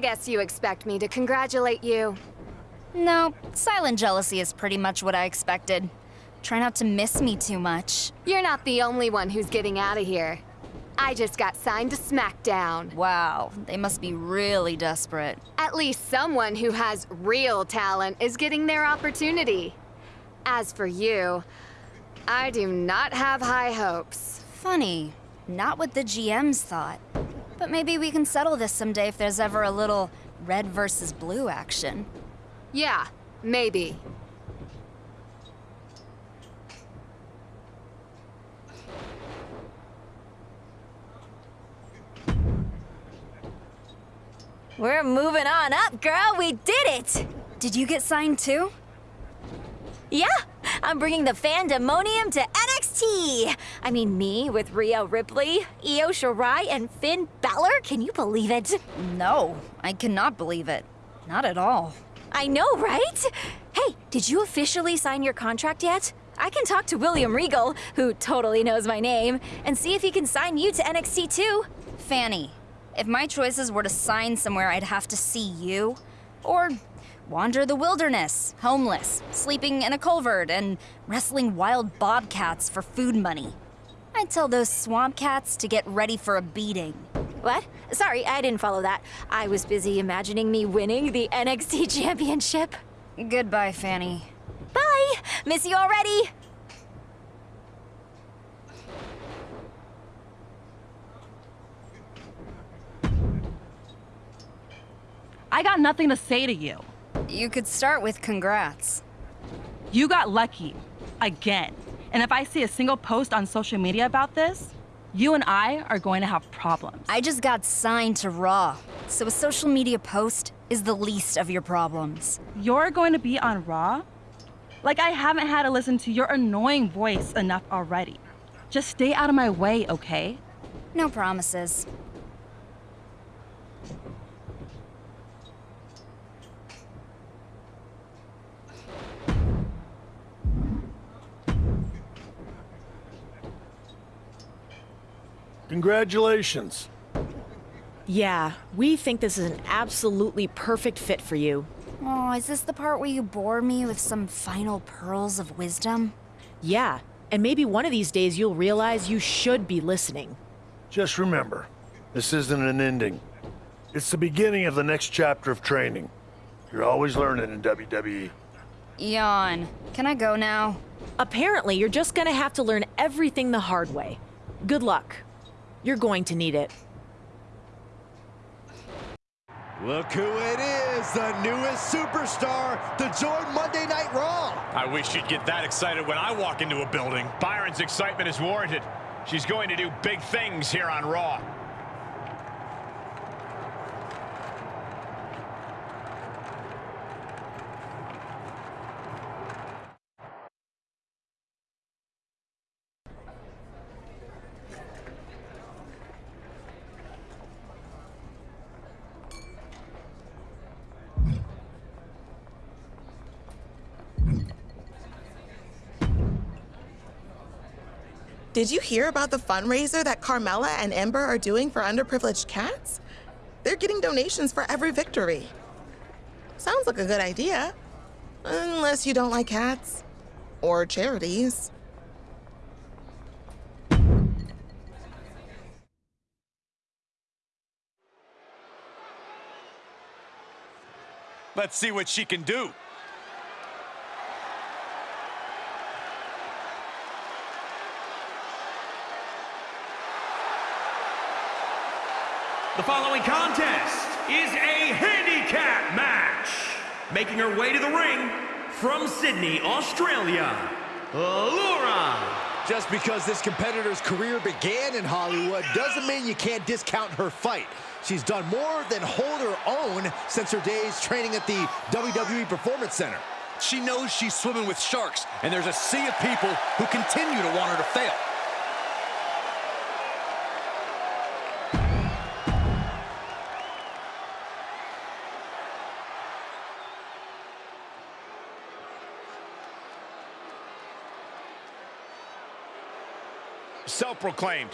guess you expect me to congratulate you. No, silent jealousy is pretty much what I expected. Try not to miss me too much. You're not the only one who's getting out of here. I just got signed to SmackDown. Wow, they must be really desperate. At least someone who has real talent is getting their opportunity. As for you, I do not have high hopes. Funny, not what the GMs thought. But maybe we can settle this someday if there's ever a little red versus blue action. Yeah, maybe. We're moving on up, girl. We did it! Did you get signed too? Yeah, I'm bringing the fandemonium to NXT. I mean, me with Rhea Ripley, Io Shirai, and Finn Balor. Can you believe it? No, I cannot believe it. Not at all. I know, right? Hey, did you officially sign your contract yet? I can talk to William Regal, who totally knows my name, and see if he can sign you to NXT too. Fanny, if my choices were to sign somewhere, I'd have to see you. Or wander the wilderness, homeless, sleeping in a culvert, and wrestling wild bobcats for food money. I'd tell those swamp cats to get ready for a beating. What? Sorry, I didn't follow that. I was busy imagining me winning the NXT Championship. Goodbye, Fanny. Bye! Miss you already! I got nothing to say to you. You could start with congrats. You got lucky. Again. And if I see a single post on social media about this, you and I are going to have problems. I just got signed to Raw, so a social media post is the least of your problems. You're going to be on Raw? Like I haven't had to listen to your annoying voice enough already. Just stay out of my way, okay? No promises. Congratulations. Yeah, we think this is an absolutely perfect fit for you. Oh, is this the part where you bore me with some final pearls of wisdom? Yeah, and maybe one of these days you'll realize you should be listening. Just remember, this isn't an ending. It's the beginning of the next chapter of training. You're always learning in WWE. Yawn. Can I go now? Apparently, you're just gonna have to learn everything the hard way. Good luck. You're going to need it. Look who it is, the newest superstar to join Monday Night Raw. I wish she'd get that excited when I walk into a building. Byron's excitement is warranted. She's going to do big things here on Raw. Did you hear about the fundraiser that Carmella and Ember are doing for underprivileged cats? They're getting donations for every victory. Sounds like a good idea. Unless you don't like cats. Or charities. Let's see what she can do. The following contest is a handicap match. Making her way to the ring from Sydney, Australia, Laura. Just because this competitor's career began in Hollywood doesn't mean you can't discount her fight. She's done more than hold her own since her days training at the WWE Performance Center. She knows she's swimming with sharks, and there's a sea of people who continue to want her to fail. Self-proclaimed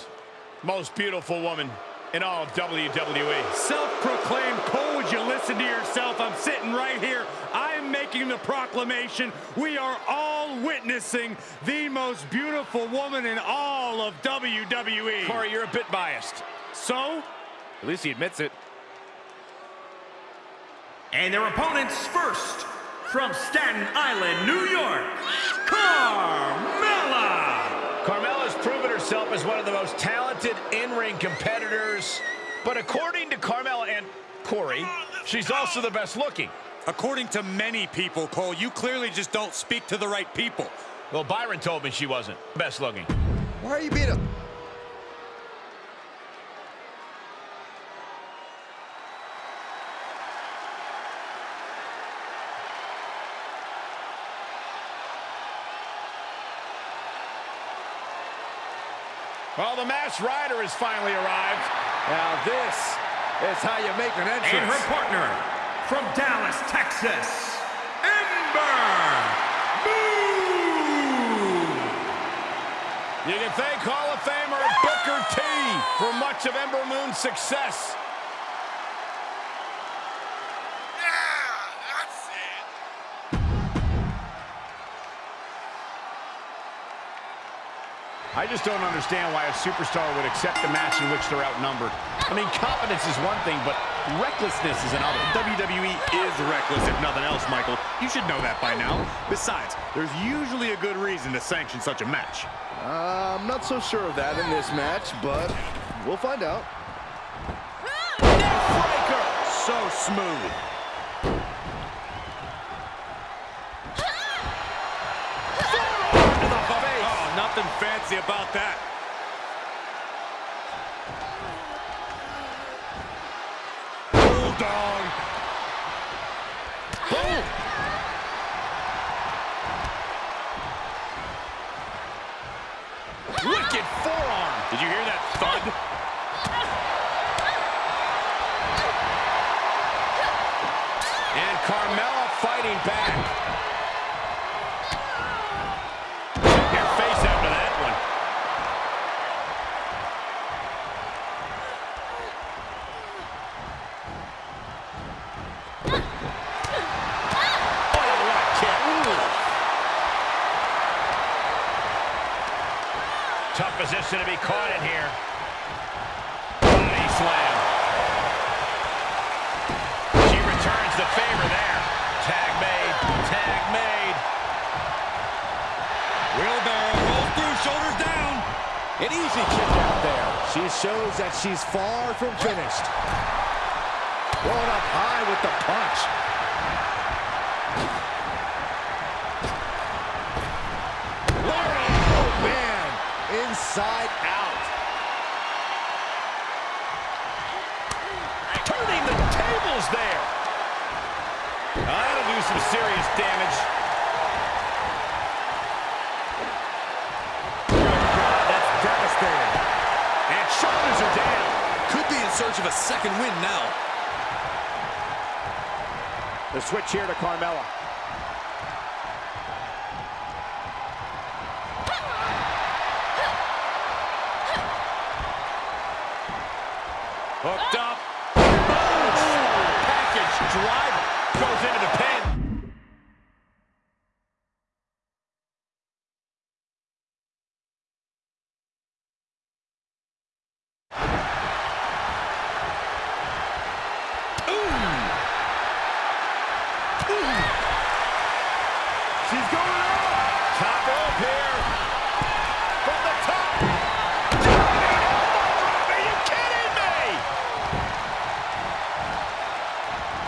most beautiful woman in all of WWE. Self-proclaimed Cole, would you listen to yourself? I'm sitting right here. I'm making the proclamation. We are all witnessing the most beautiful woman in all of WWE. Corey, you're a bit biased. So? At least he admits it. And their opponents first, from Staten Island, New York, Carmella! Carmella's proven herself as one of the most talented in-ring competitors. But according to Carmella and Corey, she's also the best looking. According to many people, Cole, you clearly just don't speak to the right people. Well, Byron told me she wasn't best looking. Why are you being a... Well, the masked rider has finally arrived. Now this is how you make an entrance. And her partner, from Dallas, Texas, Ember Moon! You can thank Hall of Famer Booker T for much of Ember Moon's success. I just don't understand why a superstar would accept a match in which they're outnumbered. I mean, confidence is one thing, but recklessness is another. WWE is reckless, if nothing else, Michael. You should know that by now. Besides, there's usually a good reason to sanction such a match. Uh, I'm not so sure of that in this match, but we'll find out. Neckbreaker! So smooth. Fancy about that. Bulldog. Boom. Wicked forearm. Did you hear that thud? And Carmella fighting back. Check your face after that one. Oh, what a kick. Tough position to be caught in here. Body slam. She returns the favor there. Tag made. Tag made. Wheelbarrow rolls through, shoulders down. An easy kick out there. She shows that she's far from finished. Rolling up high with the punch. Oh, man. Inside out. Turning the tables there. That'll do some serious damage. Oh, God, that's devastating. And shoulders are down. Could be in search of a second win now. The switch here to Carmella. Hooked up. Package driver goes into the pin. She's going up. Top rope here. From the top. Diving elbow drop. Are you kidding me?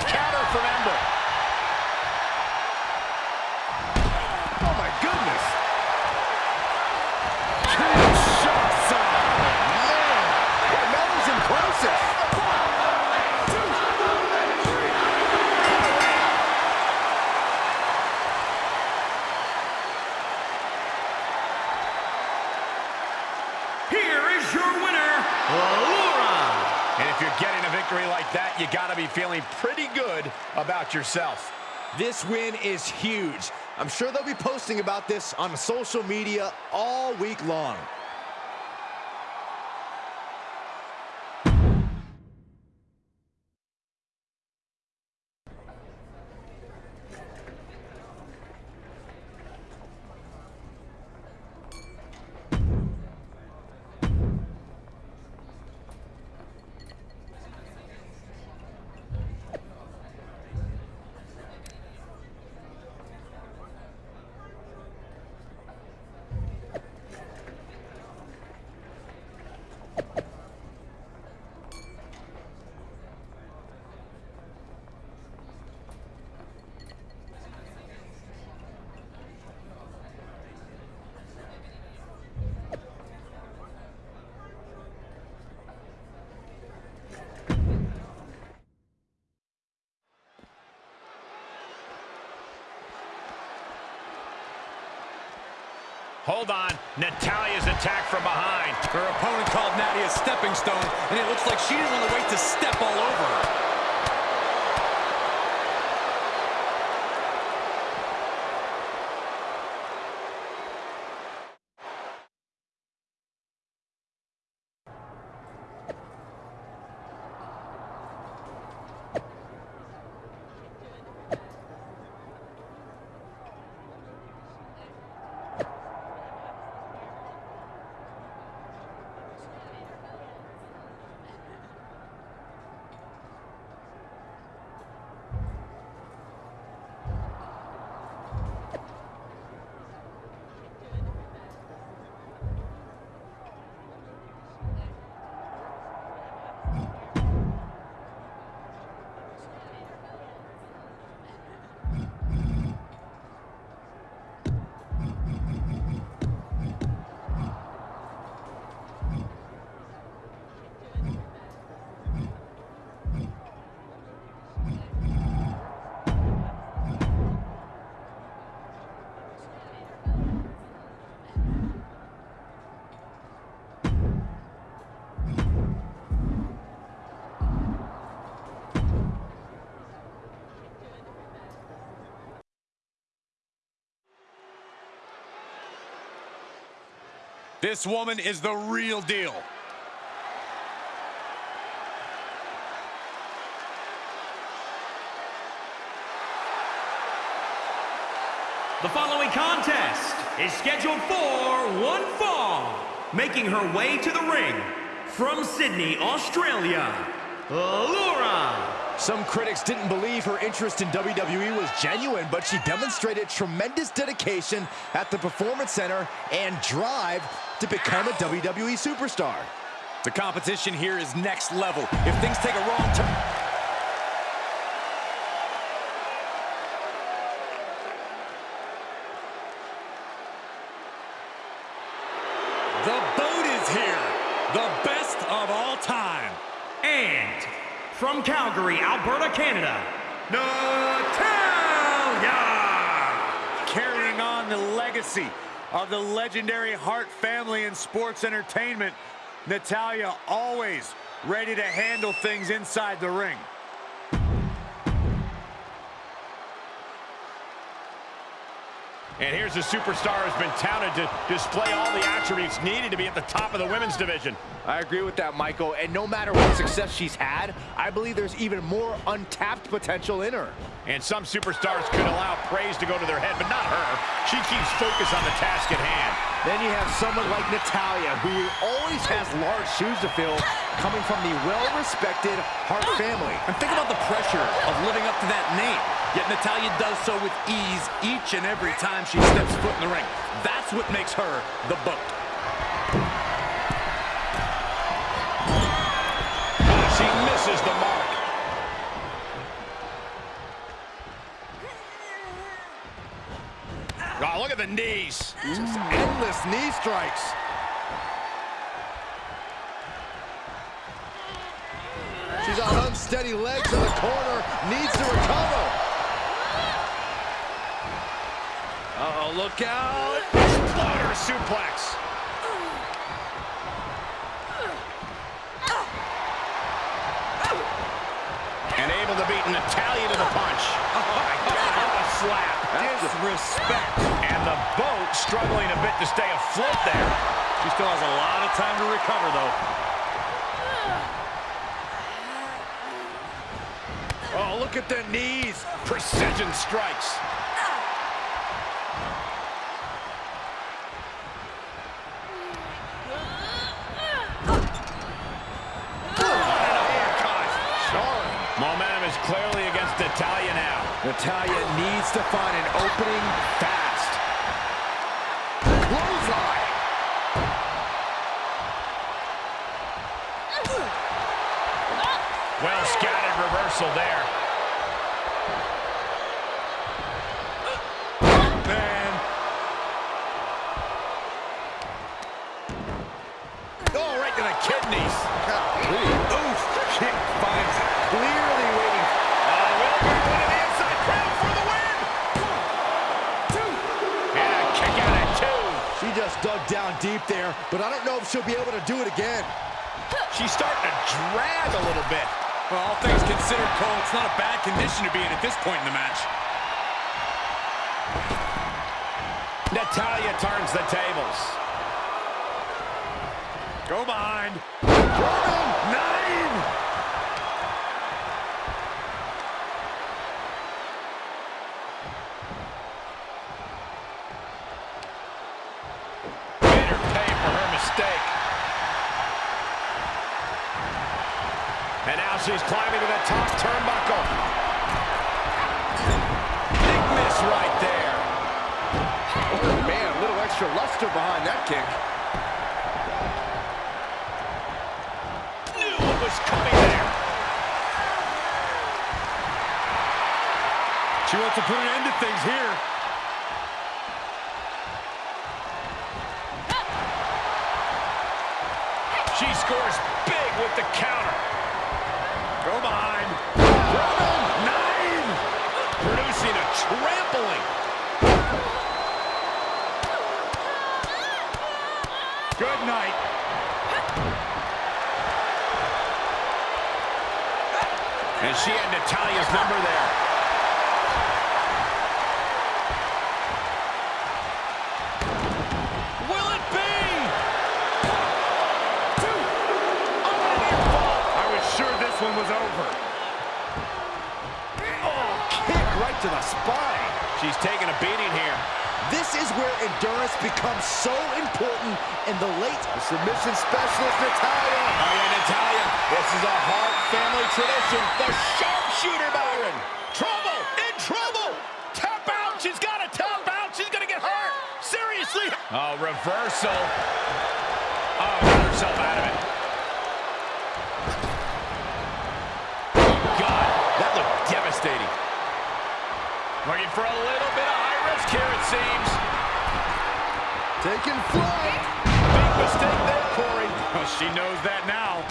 Counter from Ember. Oh my goodness. Kinshasa. Man, Carmella's impressive. Here is your winner, Laura! And if you're getting a victory like that, you got to be feeling pretty good about yourself. This win is huge. I'm sure they'll be posting about this on social media all week long. Hold on. Natalya's attack from behind. Her opponent called Natty a stepping stone, and it looks like she didn't want to wait to step all over her. This woman is the real deal. The following contest is scheduled for one fall. Making her way to the ring from Sydney, Australia, Laura some critics didn't believe her interest in WWE was genuine, but she demonstrated tremendous dedication at the Performance Center and drive to become a WWE superstar. The competition here is next level. If things take a wrong turn... The boat is here. The best of all time. And from Calgary, Alberta, Canada, Natalya! Carrying on the legacy of the legendary Hart family in sports entertainment, Natalya always ready to handle things inside the ring. And here's a superstar who's been touted to display all the attributes needed to be at the top of the women's division. I agree with that, Michael. And no matter what success she's had, I believe there's even more untapped potential in her. And some superstars could allow praise to go to their head, but not her. She keeps focus on the task at hand. Then you have someone like Natalya, who always has large shoes to fill, coming from the well-respected Hart family. And think about the pressure of living up to that name. Yet Natalya does so with ease each and every time she steps foot in the ring. That's what makes her the boat. She misses the mark. Oh, look at the knees. Just endless knee strikes. She's on unsteady legs in the corner, needs to recover. Uh-oh, look out. Exploder suplex. And able to beat Natalya to the punch. Oh, my God, what a slap. Disrespect. And the boat struggling a bit to stay afloat there. She still has a lot of time to recover, though. Oh, look at the knees. Precision strikes. Momentum is clearly against Natalya now. Natalya needs to find an opening fast. Clothesline. Well scattered reversal there. She'll be able to do it again. She's starting to drag a little bit. Well, all things considered, Cole, it's not a bad condition to be in at this point in the match. Natalya turns the tables. Go behind. Nine! Made her pay for her mistake. And now she's climbing to the top turnbuckle. Big miss right there. Oh, man, a little extra luster behind that kick. Knew what was coming there. She wants to put an end to things here. She scores big with the counter. Go behind. Nine! Producing a trampling. Good night. And she had Natalya's number there. Will it be? I was sure this one was over. Oh, kick right to the spine. She's taking a beating here. This is where endurance becomes so important in the late submission specialist, Natalya. Oh, yeah, Natalya. This is a Hart family tradition. The sharpshooter, Byron. Trouble, in trouble. Tap out. She's got to tap out. She's going to get hurt. Seriously. Oh, reversal. Oh, got herself out of it. God, that looked devastating. Looking for a little bit of high risk here, it seems. Taking flight. Big mistake there, Corey. Well, she knows that now.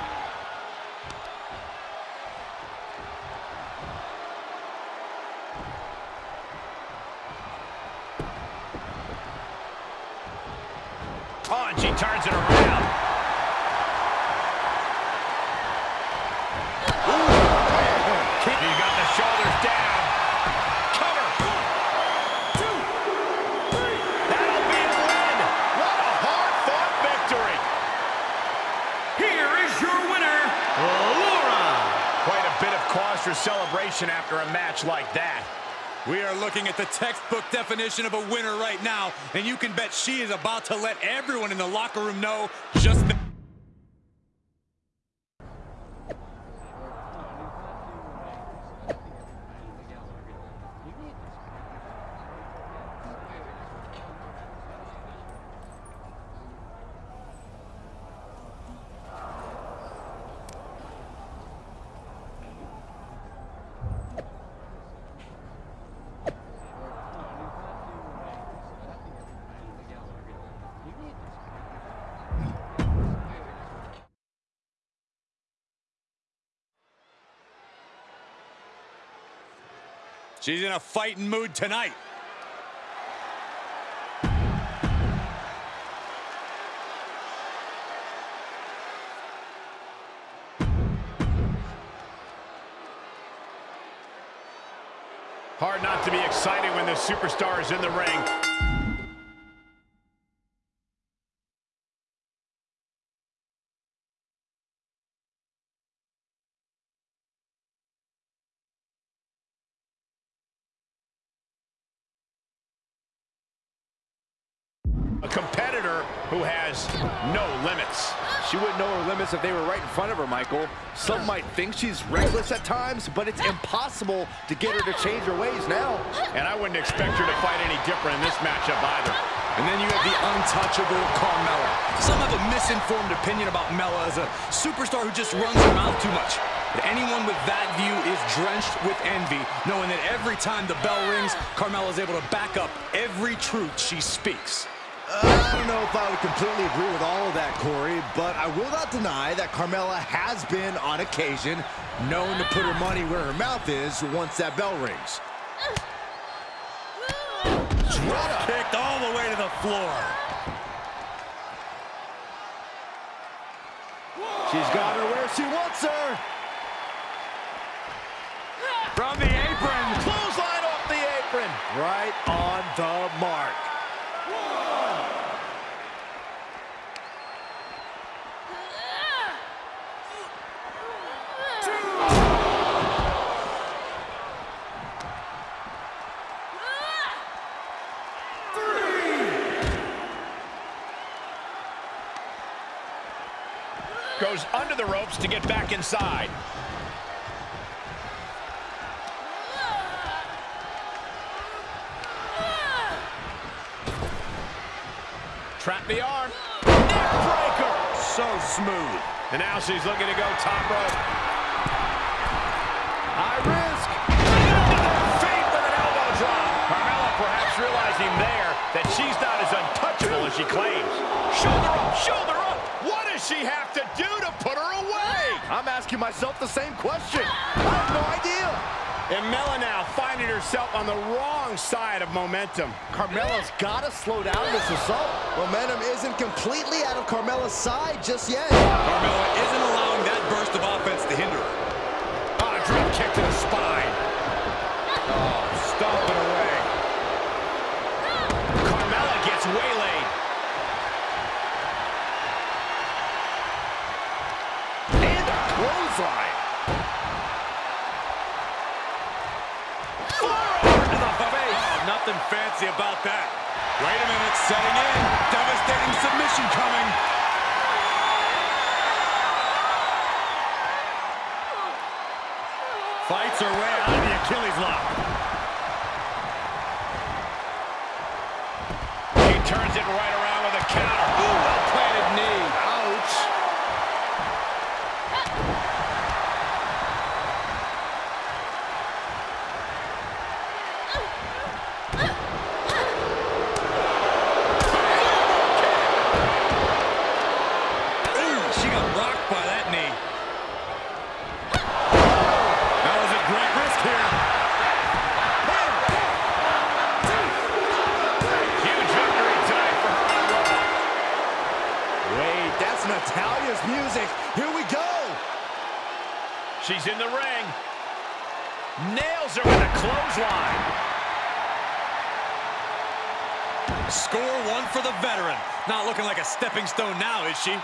Oh, and she turns it around. Celebration after a match like that. We are looking at the textbook definition of a winner right now, and you can bet she is about to let everyone in the locker room know just that. She's in a fighting mood tonight. Hard not to be excited when the superstar is in the ring. Wouldn't know her limits if they were right in front of her, Michael. Some might think she's reckless at times, but it's impossible to get her to change her ways now. And I wouldn't expect her to fight any different in this matchup either. And then you have the untouchable Carmella. Some have a misinformed opinion about Mella as a superstar who just runs her mouth too much. But anyone with that view is drenched with envy, knowing that every time the bell rings, Carmella is able to back up every truth she speaks. Uh, I don't know if I would completely agree with all of that, Corey, but I will not deny that Carmella has been, on occasion, known to put her money where her mouth is once that bell rings. Drop kicked all the way to the floor. She's got her where she wants her. From the Goes under the ropes to get back inside. Trap the arm. So smooth. And now she's looking to go top rope. High risk. Feet with an elbow drop. Carmella perhaps realizing there that she's not as untouchable as she claims. Shoulder up, shoulder up. What does she have to do to put her away? I'm asking myself the same question. I have no idea. And Mella now finding herself on the wrong side of momentum. Carmella's got to slow down this assault. Momentum isn't completely out of Carmella's side just yet. Carmella isn't allowing that burst of offense to hinder her. Oh, a ah, drop kick to the spine. Oh, stomping away. Carmella gets waylaid. And a clothesline. Forearm to the face. Oh, nothing fancy about that. Wait a minute, setting in. Devastating submission coming. Fights her way out of the Achilles lock. He turns it right around with a counter. Ooh, well-planted knee. Ouch. Ooh, she got rocked by that knee. That was a great risk here. Huge victory tonight for Hardy Raw. Wait, that's Natalya's music. Here we go. She's in the ring. Nails her with a clothesline. Score one for the veteran. Not looking like a stepping stone now, is she?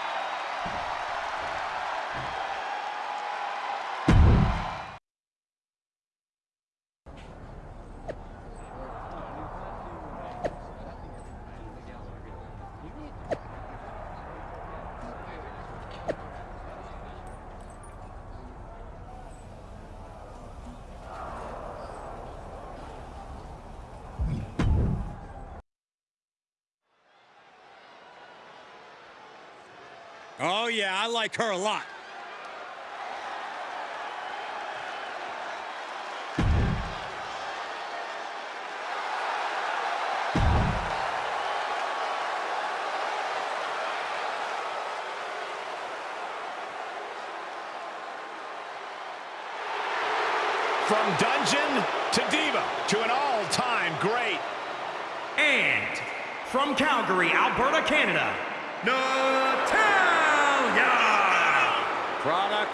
Oh, yeah, I like her a lot. From dungeon to diva to an all-time great. And from Calgary, Alberta, Canada, Natalya! Product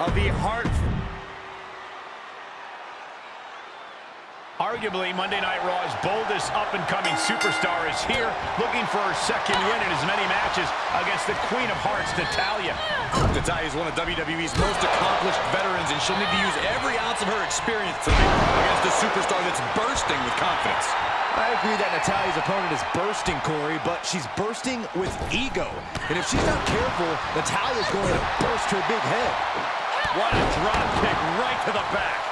of the Hart. Arguably, Monday Night Raw's boldest up-and-coming superstar is here, looking for her second win in as many matches against the Queen of Hearts, Natalya. Natalya is one of WWE's most accomplished veterans, and she'll need to use every ounce of her experience tonight against a superstar that's bursting with confidence. I agree that Natalya's opponent is bursting, Corey, but she's bursting with ego. And if she's not careful, Natalya's going to burst her big head. What a drop kick right to the back.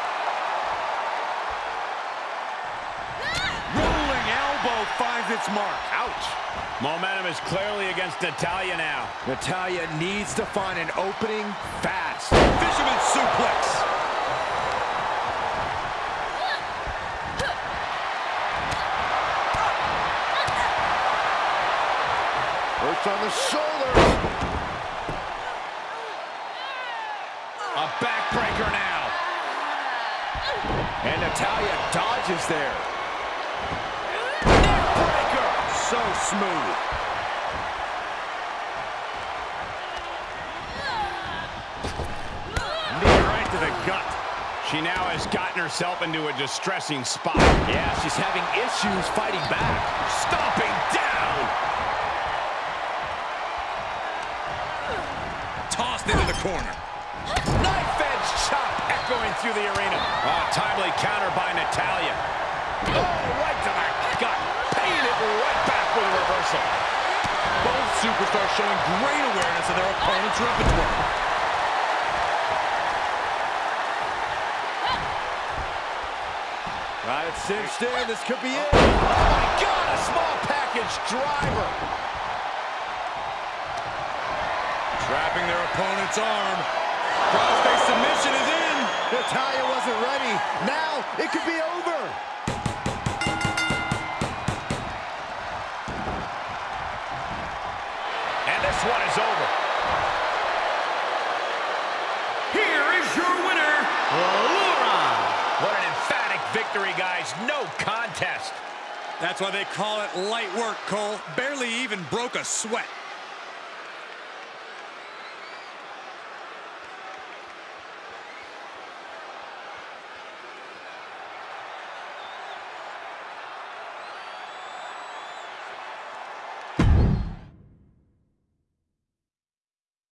Finds its mark. Ouch. Momentum is clearly against Natalya now. Natalya needs to find an opening fast. Fisherman suplex. Hurts on the shoulders. A backbreaker now. And Natalya dodges there. So smooth. Knee right to the gut. She now has gotten herself into a distressing spot. Yeah, she's having issues fighting back. Stomping down. Tossed into the corner. Knife edge chop echoing through the arena. Oh, timely counter by Natalya. Oh, right to the gut. Paying it right back with a reversal. Both superstars showing great awareness of their opponent's repertoire. Right, it's cinched in. This could be it. Oh, my God, a small package driver. Trapping their opponent's arm. Crossface submission is in. Natalya wasn't ready. Now it could be over. This one is over. Here is your winner, Laura. What an emphatic victory, guys. No contest. That's why they call it light work, Cole. Barely even broke a sweat.